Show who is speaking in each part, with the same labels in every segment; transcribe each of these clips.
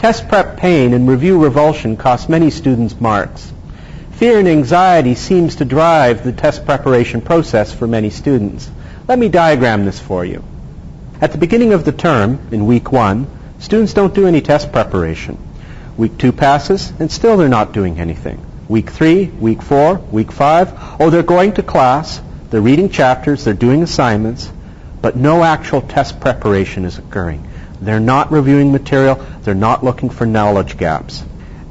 Speaker 1: Test prep pain and review revulsion cost many students marks. Fear and anxiety seems to drive the test preparation process for many students. Let me diagram this for you. At the beginning of the term, in week one, students don't do any test preparation. Week two passes, and still they're not doing anything. Week three, week four, week five, oh, they're going to class, they're reading chapters, they're doing assignments, but no actual test preparation is occurring. They're not reviewing material, they're not looking for knowledge gaps.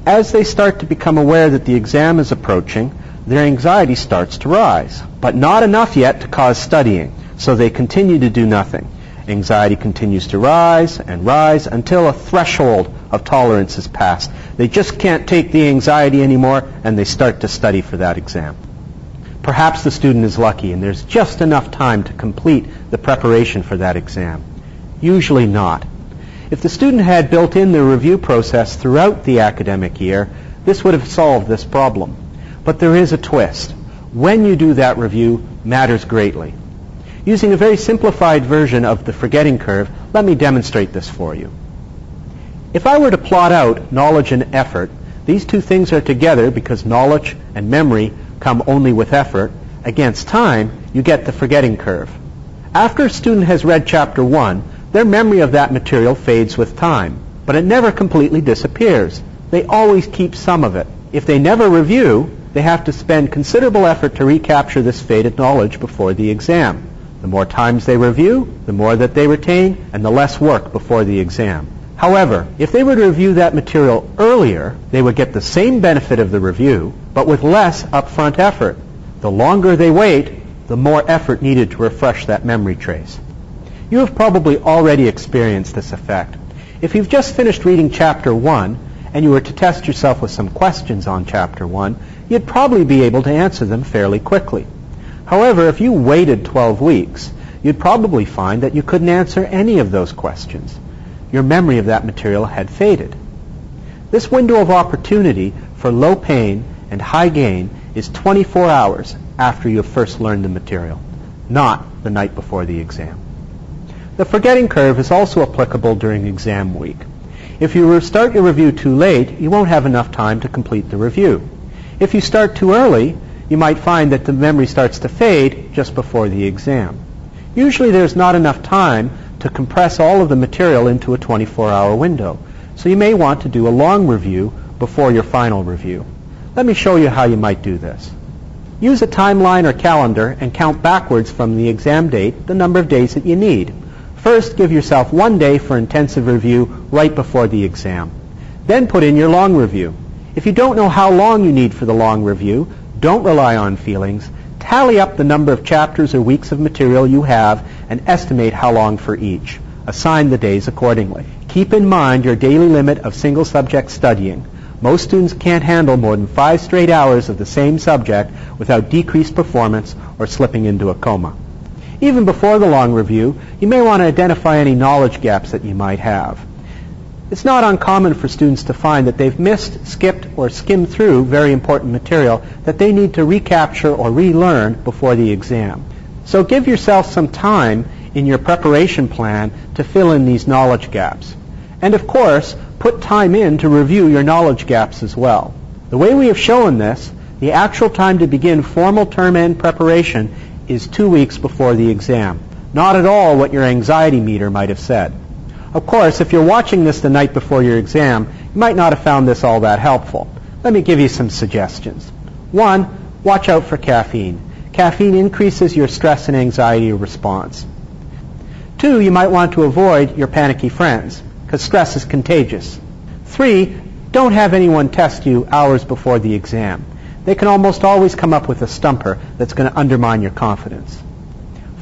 Speaker 1: As they start to become aware that the exam is approaching, their anxiety starts to rise, but not enough yet to cause studying, so they continue to do nothing. Anxiety continues to rise and rise until a threshold of tolerance is passed. They just can't take the anxiety anymore and they start to study for that exam. Perhaps the student is lucky and there's just enough time to complete the preparation for that exam. Usually not. If the student had built in the review process throughout the academic year, this would have solved this problem. But there is a twist. When you do that review matters greatly. Using a very simplified version of the forgetting curve, let me demonstrate this for you. If I were to plot out knowledge and effort, these two things are together because knowledge and memory come only with effort. Against time, you get the forgetting curve. After a student has read chapter 1, their memory of that material fades with time, but it never completely disappears. They always keep some of it. If they never review, they have to spend considerable effort to recapture this faded knowledge before the exam. The more times they review, the more that they retain, and the less work before the exam. However, if they were to review that material earlier, they would get the same benefit of the review, but with less upfront effort. The longer they wait, the more effort needed to refresh that memory trace. You have probably already experienced this effect. If you've just finished reading chapter 1 and you were to test yourself with some questions on chapter 1, you'd probably be able to answer them fairly quickly. However, if you waited 12 weeks, you'd probably find that you couldn't answer any of those questions. Your memory of that material had faded. This window of opportunity for low pain and high gain is 24 hours after you have first learned the material, not the night before the exam. The forgetting curve is also applicable during exam week. If you start your review too late, you won't have enough time to complete the review. If you start too early, you might find that the memory starts to fade just before the exam. Usually there's not enough time to compress all of the material into a 24-hour window, so you may want to do a long review before your final review. Let me show you how you might do this. Use a timeline or calendar and count backwards from the exam date the number of days that you need. First, give yourself one day for intensive review right before the exam. Then put in your long review. If you don't know how long you need for the long review, don't rely on feelings. Tally up the number of chapters or weeks of material you have and estimate how long for each. Assign the days accordingly. Keep in mind your daily limit of single subject studying. Most students can't handle more than five straight hours of the same subject without decreased performance or slipping into a coma. Even before the long review, you may want to identify any knowledge gaps that you might have. It's not uncommon for students to find that they've missed, skipped, or skimmed through very important material that they need to recapture or relearn before the exam. So give yourself some time in your preparation plan to fill in these knowledge gaps. And of course, put time in to review your knowledge gaps as well. The way we have shown this, the actual time to begin formal term end preparation is two weeks before the exam. Not at all what your anxiety meter might have said. Of course, if you're watching this the night before your exam, you might not have found this all that helpful. Let me give you some suggestions. One, watch out for caffeine. Caffeine increases your stress and anxiety response. Two, you might want to avoid your panicky friends, because stress is contagious. Three, don't have anyone test you hours before the exam they can almost always come up with a stumper that's going to undermine your confidence.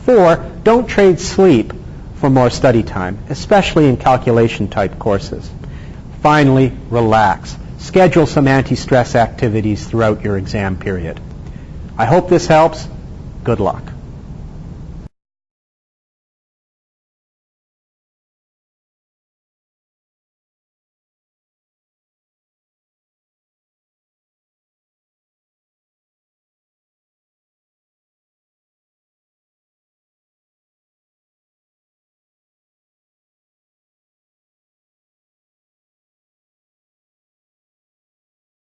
Speaker 1: Four, don't trade sleep for more study time, especially in calculation type courses. Finally, relax. Schedule some anti-stress activities throughout your exam period. I hope this helps. Good luck.